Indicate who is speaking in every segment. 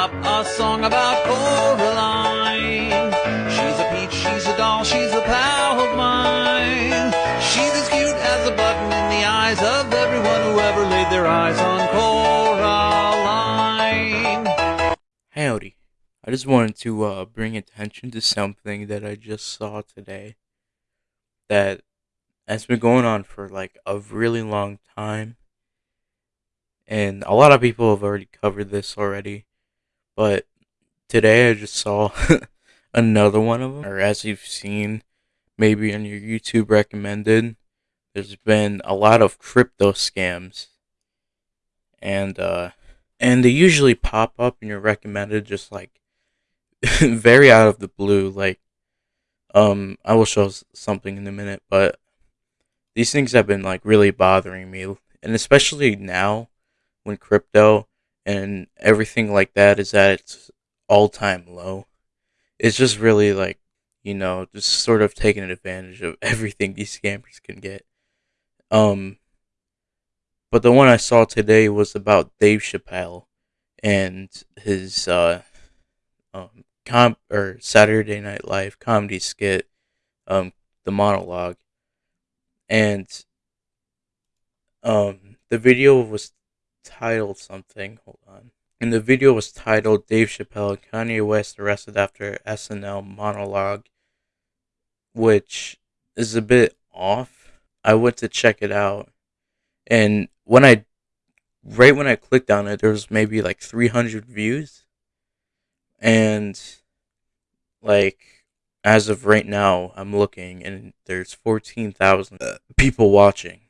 Speaker 1: up a song about Coraline. She's a peach, she's a doll, she's a pal of mine. She's as cute as a button in the eyes of everyone who ever laid their eyes on Coraline.
Speaker 2: Howdy. I just wanted to uh, bring attention to something that I just saw today that has been going on for like a really long time. And a lot of people have already covered this already. But today I just saw another one of them. Or as you've seen, maybe on your YouTube recommended, there's been a lot of crypto scams. And, uh, and they usually pop up in your recommended just like very out of the blue. Like, um, I will show something in a minute, but these things have been like really bothering me, and especially now when crypto and everything like that is at its all time low. It's just really like you know just sort of taking advantage of everything these scammers can get. Um, but the one I saw today was about Dave Chappelle and his uh, um, com or Saturday Night Live comedy skit, um, the monologue, and um, the video was titled something. Hold on. And the video was titled Dave Chappelle Kanye West arrested after SNL monologue, which is a bit off. I went to check it out, and when I, right when I clicked on it, there was maybe like 300 views, and like as of right now, I'm looking and there's 14,000 people watching.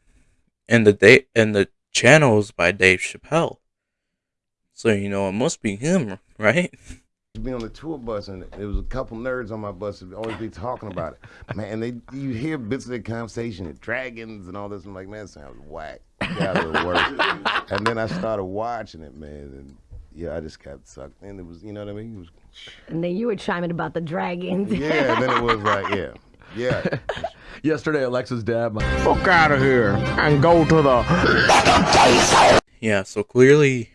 Speaker 2: And the day and the channel is by Dave Chappelle. So you know it must be him, right?
Speaker 3: Be on the tour bus and there was a couple nerds on my bus that always be talking about it, man. And they you hear bits of their conversation, and dragons and all this. I'm like, man, sounds whack. Yeah, worse. and then I started watching it, man, and yeah, I just got sucked in. It was, you know what I mean? It was,
Speaker 4: And then you were chiming about the dragons.
Speaker 3: yeah, then it was like, yeah, yeah.
Speaker 5: Yesterday, Alexa's dad, my
Speaker 6: Fuck out of here and go to the.
Speaker 2: Yeah, so clearly,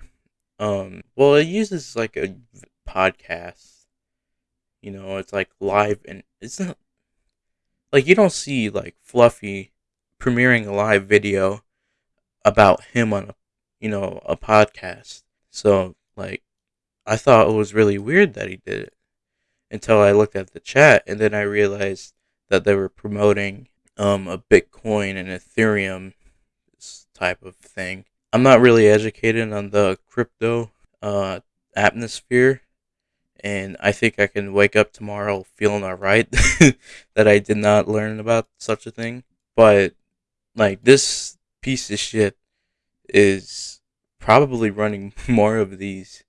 Speaker 2: um, well, it uses like a podcast. You know, it's like live and it's not like you don't see like Fluffy premiering a live video about him on a, you know, a podcast. So like, I thought it was really weird that he did it until I looked at the chat and then I realized that they were promoting um a Bitcoin and Ethereum type of thing. I'm not really educated on the crypto uh atmosphere and I think I can wake up tomorrow feeling alright that I did not learn about such a thing. But like this piece of shit is probably running more of these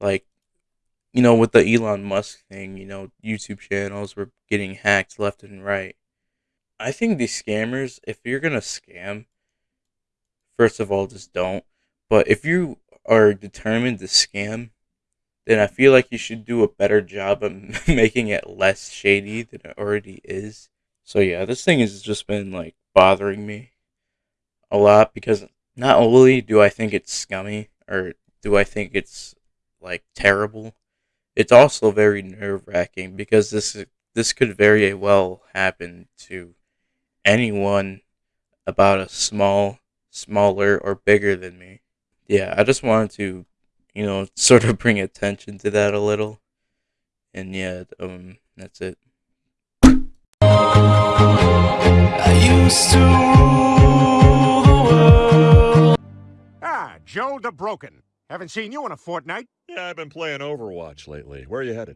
Speaker 2: like you know with the Elon Musk thing, you know, YouTube channels were getting hacked left and right. I think these scammers, if you're gonna scam, first of all, just don't. But if you are determined to scam, then I feel like you should do a better job of making it less shady than it already is. So yeah, this thing has just been like bothering me a lot because not only do I think it's scummy or do I think it's like terrible, it's also very nerve wracking because this this could very well happen to anyone about a small, smaller, or bigger than me. Yeah, I just wanted to, you know, sort of bring attention to that a little. And yeah, um, that's it.
Speaker 6: Ah, Joe the Broken. Haven't seen you in a fortnight.
Speaker 7: Yeah, I've been playing Overwatch lately. Where are you headed?